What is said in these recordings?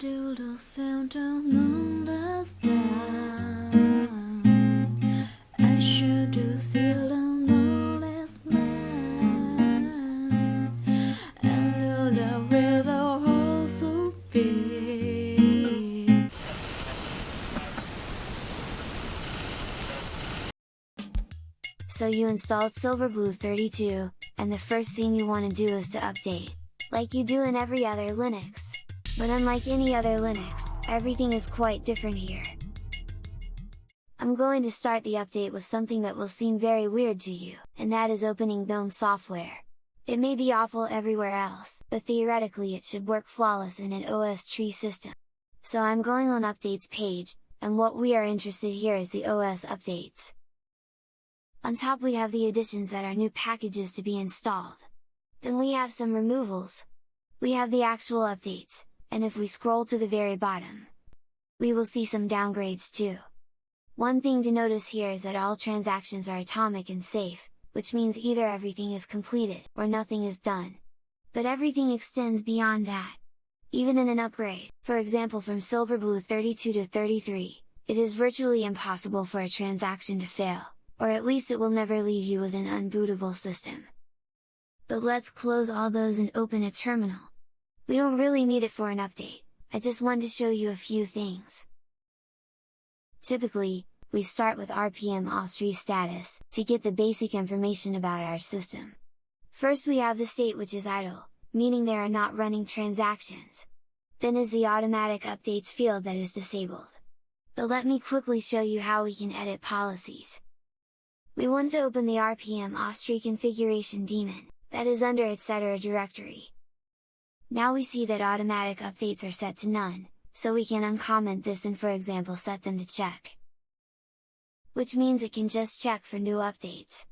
the fountain. I do feel man. And though the river. So you installed Silverblue 32, and the first thing you want to do is to update, like you do in every other Linux. But unlike any other Linux, everything is quite different here. I'm going to start the update with something that will seem very weird to you, and that is opening GNOME software. It may be awful everywhere else, but theoretically it should work flawless in an OS tree system. So I'm going on updates page, and what we are interested here is the OS updates. On top we have the additions that are new packages to be installed. Then we have some removals. We have the actual updates, and if we scroll to the very bottom, we will see some downgrades too. One thing to notice here is that all transactions are atomic and safe, which means either everything is completed, or nothing is done. But everything extends beyond that. Even in an upgrade, for example from Silverblue 32 to 33, it is virtually impossible for a transaction to fail, or at least it will never leave you with an unbootable system. But let's close all those and open a terminal. We don't really need it for an update, I just wanted to show you a few things. Typically, we start with RPM ostree status, to get the basic information about our system. First we have the state which is idle, meaning there are not running transactions. Then is the automatic updates field that is disabled. But let me quickly show you how we can edit policies. We want to open the RPM ostree configuration daemon, that is under etc directory. Now we see that automatic updates are set to none, so we can uncomment this and for example set them to check. Which means it can just check for new updates.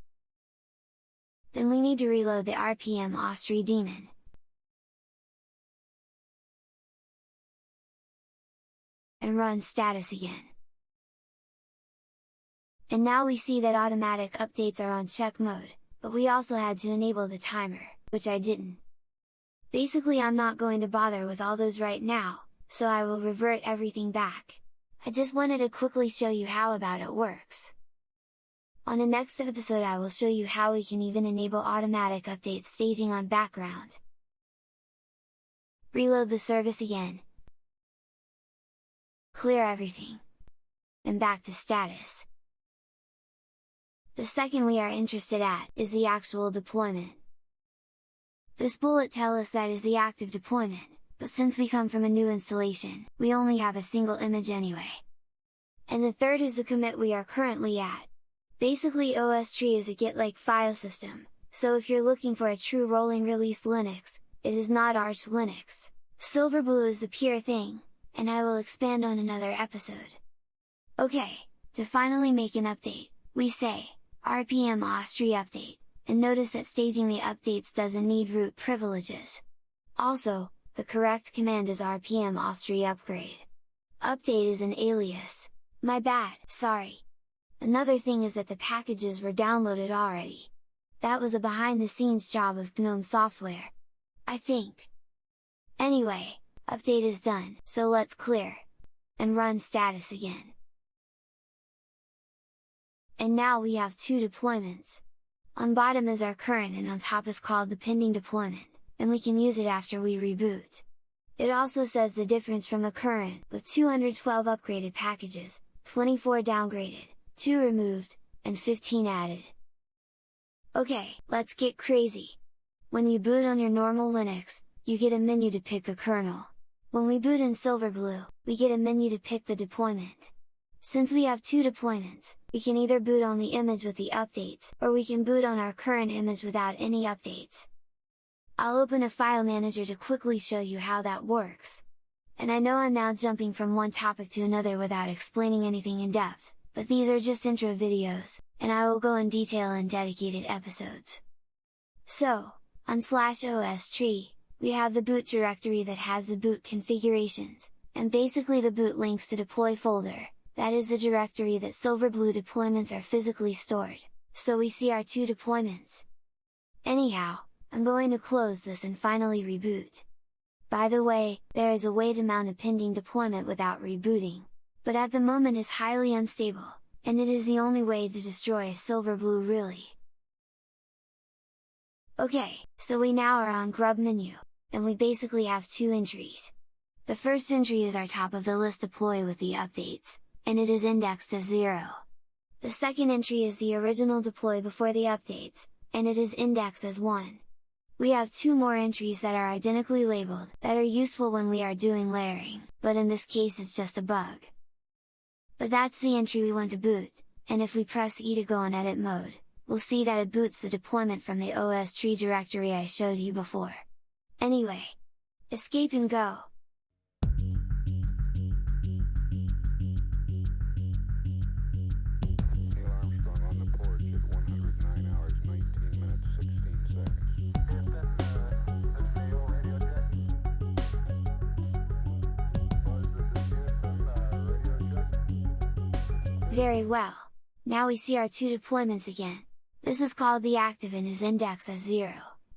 Then we need to reload the RPM ostree daemon. And run status again. And now we see that automatic updates are on check mode, but we also had to enable the timer, which I didn't. Basically I'm not going to bother with all those right now, so I will revert everything back. I just wanted to quickly show you how about it works. On the next episode I will show you how we can even enable automatic update staging on background. Reload the service again. Clear everything. And back to status. The second we are interested at, is the actual deployment. This bullet tell us that is the active deployment, but since we come from a new installation, we only have a single image anyway. And the third is the commit we are currently at. Basically OS tree is a Git-like file system, so if you're looking for a true rolling release Linux, it is not Arch Linux. Silverblue is the pure thing, and I will expand on another episode. Okay, to finally make an update, we say, rpm ostree update, and notice that staging the updates doesn't need root privileges. Also, the correct command is rpm ostree upgrade. Update is an alias. My bad, sorry. Another thing is that the packages were downloaded already. That was a behind the scenes job of GNOME software. I think. Anyway, update is done, so let's clear. And run status again. And now we have two deployments. On bottom is our current and on top is called the pending deployment, and we can use it after we reboot. It also says the difference from the current, with 212 upgraded packages, 24 downgraded, 2 removed, and 15 added. Okay, let's get crazy! When you boot on your normal Linux, you get a menu to pick the kernel. When we boot in Silverblue, we get a menu to pick the deployment. Since we have two deployments, we can either boot on the image with the updates, or we can boot on our current image without any updates. I'll open a file manager to quickly show you how that works. And I know I'm now jumping from one topic to another without explaining anything in depth, but these are just intro videos, and I will go in detail in dedicated episodes. So, on slash os tree, we have the boot directory that has the boot configurations, and basically the boot links to deploy folder, that is the directory that Silverblue deployments are physically stored, so we see our two deployments. Anyhow, I'm going to close this and finally reboot. By the way, there is a way to mount a pending deployment without rebooting, but at the moment is highly unstable, and it is the only way to destroy a Silverblue really. Okay, so we now are on grub menu, and we basically have two entries. The first entry is our top of the list deploy with the updates, and it is indexed as 0. The second entry is the original deploy before the updates, and it is indexed as 1. We have two more entries that are identically labeled, that are useful when we are doing layering, but in this case it's just a bug. But that's the entry we want to boot, and if we press E to go in edit mode, we'll see that it boots the deployment from the OS tree directory I showed you before. Anyway, escape and go! Very well! Now we see our two deployments again. This is called the active and is indexed as 0,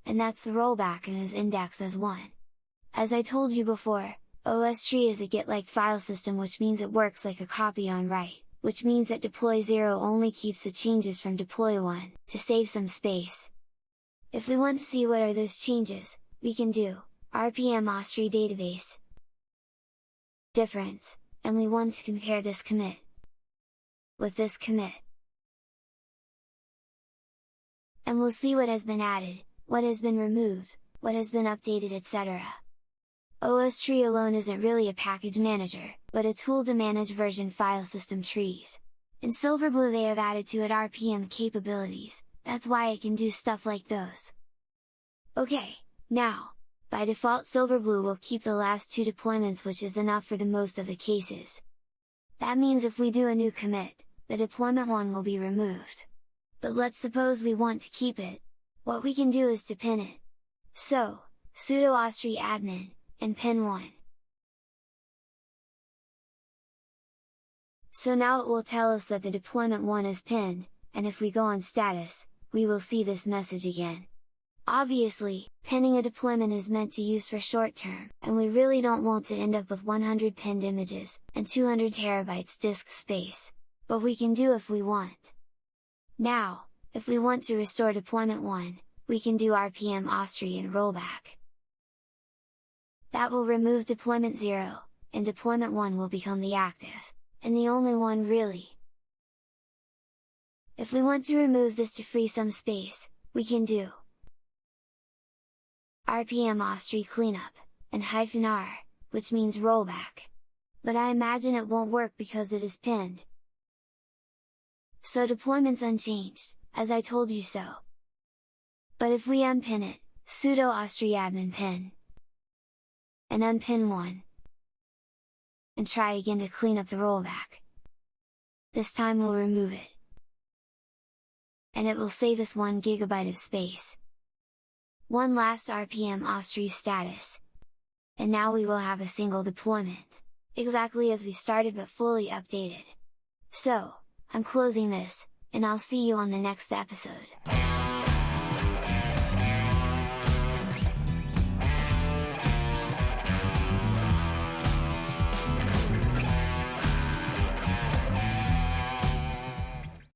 and that's the rollback and is indexed as 1. As I told you before, OSTree is a Git-like file system which means it works like a copy on write, which means that deploy 0 only keeps the changes from deploy 1, to save some space. If we want to see what are those changes, we can do, rpm ostree database difference, and we want to compare this commit with this commit. And we'll see what has been added, what has been removed, what has been updated etc. OS tree alone isn't really a package manager, but a tool to manage version file system trees. In Silverblue they have added to it RPM capabilities, that's why it can do stuff like those. Okay, now, by default Silverblue will keep the last two deployments which is enough for the most of the cases. That means if we do a new commit, the deployment one will be removed. But let's suppose we want to keep it, what we can do is to pin it. So, sudo ostree admin, and pin 1. So now it will tell us that the deployment 1 is pinned, and if we go on status, we will see this message again. Obviously, pinning a deployment is meant to use for short term, and we really don't want to end up with 100 pinned images, and 200 terabytes disk space but we can do if we want. Now, if we want to restore deployment 1, we can do rpm and rollback. That will remove deployment 0, and deployment 1 will become the active, and the only one really. If we want to remove this to free some space, we can do rpm ostree cleanup, and hyphen r, which means rollback. But I imagine it won't work because it is pinned, so deployment's unchanged, as I told you so. But if we unpin it, sudo ostree admin pin, and unpin one, and try again to clean up the rollback. This time we'll remove it. And it will save us 1 gigabyte of space. One last RPM ostree status. And now we will have a single deployment, exactly as we started but fully updated. So, I'm closing this, and I'll see you on the next episode.